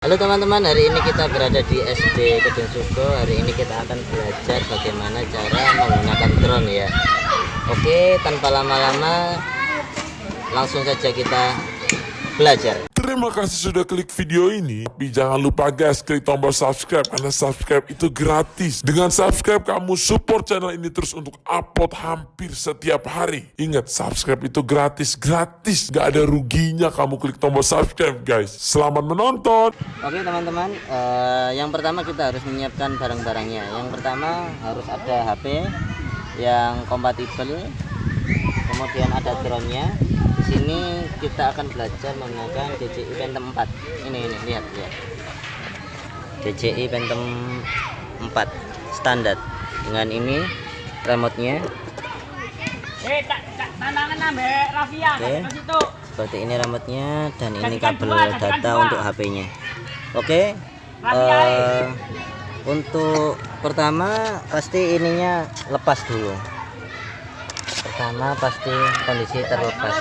Halo teman-teman, hari ini kita berada di SD Kedung Suko. Hari ini kita akan belajar bagaimana cara menggunakan drone ya. Oke, tanpa lama-lama langsung saja kita belajar. Terima kasih sudah klik video ini. Tapi jangan lupa guys, klik tombol subscribe karena subscribe itu gratis. Dengan subscribe kamu support channel ini terus untuk upload hampir setiap hari. Ingat, subscribe itu gratis, gratis. Gak ada ruginya kamu klik tombol subscribe guys. Selamat menonton. Oke teman-teman, eh, yang pertama kita harus menyiapkan barang-barangnya. Yang pertama harus ada HP yang kompatibel, kemudian ada drone-nya. Di sini kita akan belajar menggunakan DJI Phantom 4. Ini ini lihat lihat. DJI Phantom 4 standar dengan ini remote-nya. Eh, Oke. Seperti ini remote-nya dan ini kabel data untuk HP-nya. Oke. Eh, untuk pertama pasti ininya lepas dulu. Pertama pasti kondisi terlepas.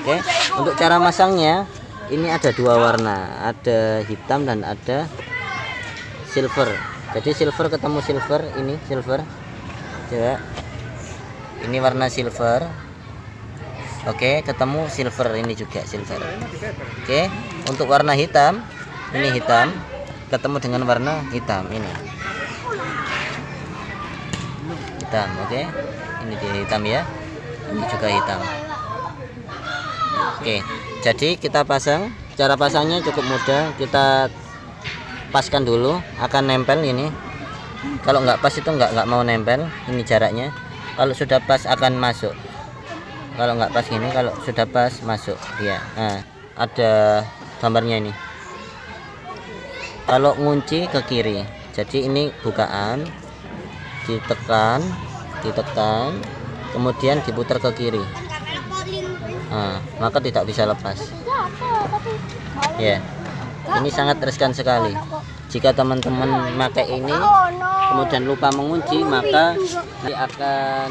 Oke. Untuk cara masangnya ini ada dua warna, ada hitam dan ada silver. Jadi silver ketemu silver, ini silver. Coba. Ini warna silver. Oke, ketemu silver ini juga silver. Oke, untuk warna hitam, ini hitam ketemu dengan warna hitam ini. Hitam, oke. Ini dia hitam ya. Ini juga hitam. Oke, jadi kita pasang. Cara pasangnya cukup mudah. Kita paskan dulu, akan nempel ini. Kalau nggak pas itu nggak nggak mau nempel. Ini jaraknya. Kalau sudah pas akan masuk. Kalau nggak pas gini, kalau sudah pas masuk. Ya, nah, ada gambarnya ini. Kalau ngunci ke kiri. Jadi ini bukaan, ditekan, ditekan, kemudian diputar ke kiri. Nah, maka tidak bisa lepas. Ya, ini sangat riskan sekali. Jika teman-teman pakai ini, kemudian lupa mengunci, maka nanti akan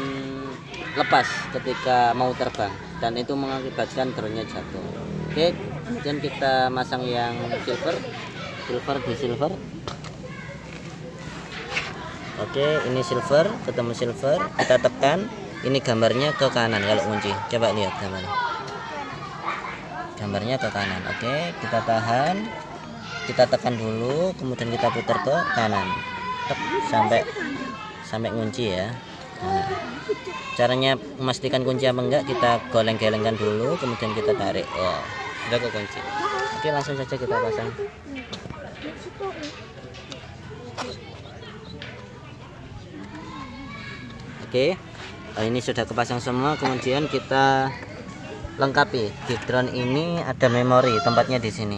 lepas ketika mau terbang dan itu mengakibatkan drone-nya jatuh. Oke, kemudian kita masang yang silver, silver di silver. Oke, ini silver, ketemu silver, kita tekan. Ini gambarnya ke kanan kalau kunci. Coba lihat gambarnya. Gambarnya ke kanan. Oke, kita tahan. Kita tekan dulu, kemudian kita putar ke kanan. Tek, sampai sampai kunci ya. Nah, caranya memastikan kunci apa enggak kita goleng-gelengkan dulu, kemudian kita tarik. Oh, sudah ke kunci. Oke, langsung saja kita pasang. Oke, oh, ini sudah kepasang semua. Kemudian kita lengkapi di drone ini ada memori tempatnya di sini.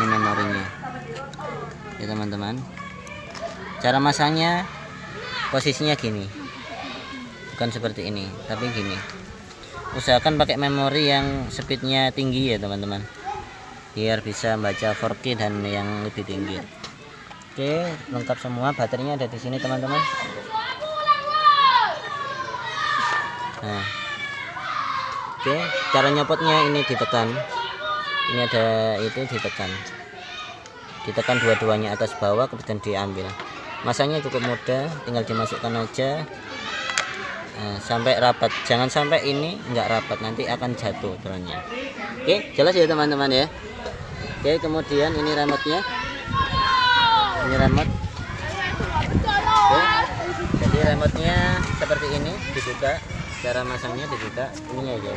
Ini memorinya, ya teman-teman. Cara masangnya posisinya gini, bukan seperti ini, tapi gini. Usahakan pakai memori yang speednya tinggi ya teman-teman, biar bisa baca 4K dan yang lebih tinggi. Oke, lengkap semua. Baterainya ada di sini teman-teman. Nah. Oke, cara nyopotnya ini ditekan. Ini ada itu ditekan. Ditekan dua-duanya atas bawah kemudian diambil. Masangnya cukup mudah, tinggal dimasukkan aja. Nah, sampai rapat. Jangan sampai ini nggak rapat, nanti akan jatuh drone-nya. Oke, jelas ya teman-teman ya. Oke, kemudian ini remote-nya. Ini remote. Oke. Jadi remote-nya seperti ini dibuka cara masangnya dibuka ini aja.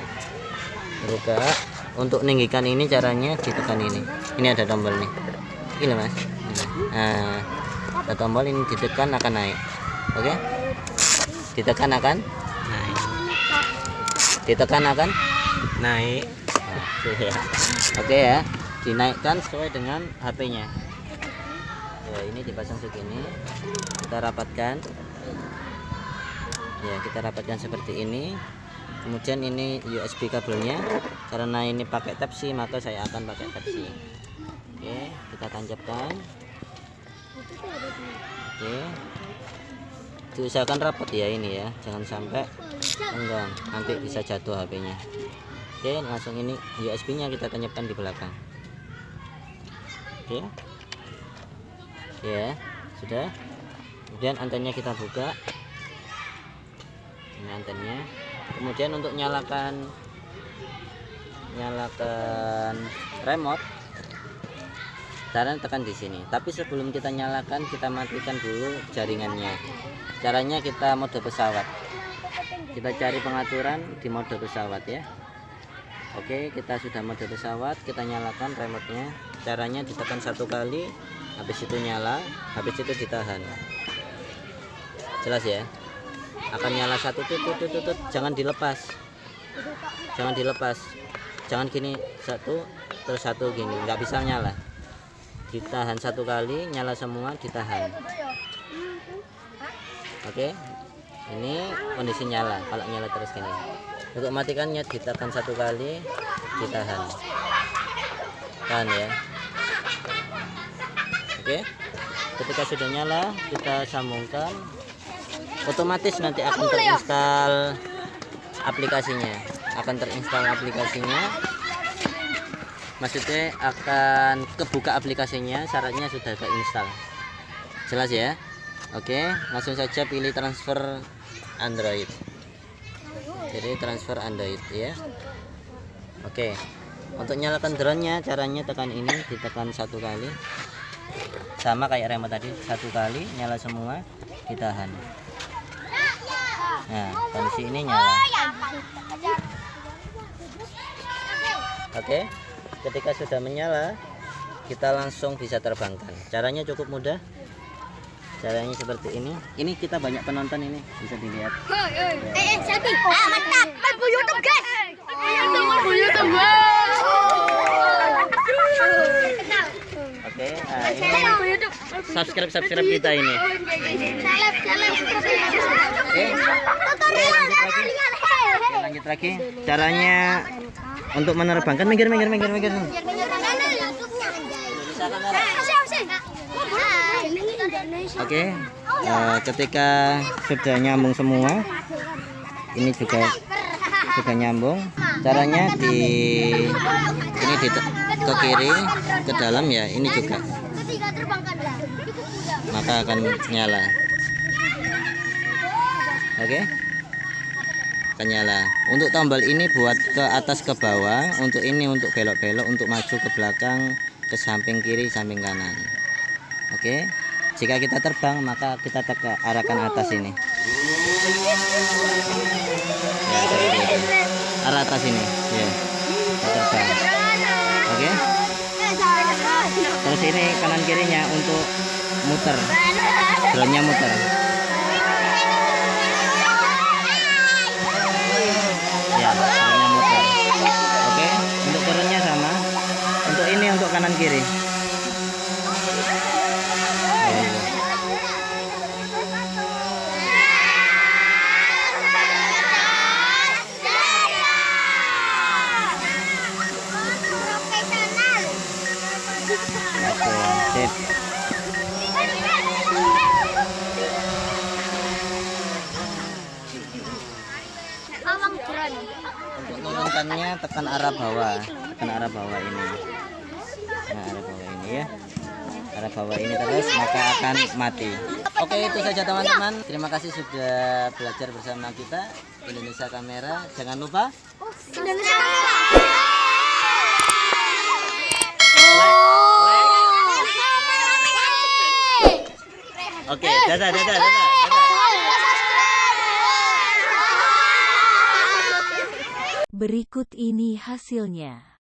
Dibuka untuk ninggikan ini caranya ditekan ini. Ini ada tombol nih. Ini mas. Nah ada tombol ini ditekan akan naik. Oke? Ditekan akan naik. Ditekan akan naik. Oke ya. oke ya. Dinaikkan sesuai dengan HP nya ya ini dipasang segini. Kita rapatkan ya kita rapatkan seperti ini. Kemudian ini USB kabelnya. Karena ini pakai type C maka saya akan pakai type C oke kita tancapkan. Oke. Diusahakan rapat ya ini ya. Jangan sampai enggang nanti bisa jatuh HP nya oke langsung ini USB nya kita tancapkan di belakang. Oke. Ya sudah. Kemudian antennya kita buka ini antennya kemudian untuk nyalakan nyalakan remote caranya tekan di sini. Tapi sebelum kita nyalakan kita matikan dulu jaringannya. Caranya kita mode pesawat. Kita cari pengaturan di mode pesawat ya. Oke kita sudah mode pesawat kita nyalakan remote-nya. Caranya ditekan satu kali habis itu nyala habis itu ditahan. Jelas ya akan nyala satu tutut tutut tutut jangan dilepas. Jangan dilepas. Jangan gini satu terus satu gini. Nggak bisa nyala. Ditahan satu kali nyala semua ditahan. Oke? Ini kondisi nyala. Kalau nyala terus gini. Untuk matikannya ditekan satu kali ditahan. Tahan ya. Oke? Ketika sudah nyala kita sambungkan otomatis nanti akan terinstall aplikasinya. Akan terinstall aplikasinya. Maksudnya akan kebuka aplikasinya syaratnya sudah keinstall jelas ya? Oke langsung saja pilih transfer Android. Jadi transfer Android ya. Oke untuk nyalakan drone nya caranya tekan ini ditekan satu kali. Sama kayak remote tadi satu kali nyala semua ditahan nah kondisi ini nyala oke ketika sudah menyala kita langsung bisa terbangkan caranya cukup mudah caranya seperti ini ini kita banyak penonton ini bisa dilihat Eh, eh, selfie. Ah, mantap. Main YouTube, guys. YouTube, YouTube, oke ini subscribe subscribe kita ini. Oke. Lanjut lagi. Caranya untuk menerbangkan. Minggir minggir minggir minggir. Oke eh, ketika sudah nyambung semua ini juga sudah nyambung. Caranya di ini di ke kiri ke dalam ya ini juga. Mudah. maka akan nyala. Oke? Akan nyala. Untuk tombol ini buat ke atas ke bawah untuk ini untuk belok-belok untuk maju ke belakang ke samping kiri samping kanan. Oke? Jika kita terbang maka kita teka arahkan atas ini. Ya arah atas ini. Ya kita terbang oke. Terus ini kanan kirinya untuk muter. Drone-nya muter. Ya drone-nya muter. Oke untuk turunnya sama. Untuk ini untuk kanan kiri menurunkannya tekan arah bawah. Tekan arah bawah ini. Nah arah bawah ini ya. Arah bawah ini terus maka akan mati. Oke itu saja teman-teman. Terima kasih sudah belajar bersama kita Indonesia Kamera. Jangan lupa Indonesia. oke dadah dadah dadah, dadah. Berikut ini hasilnya.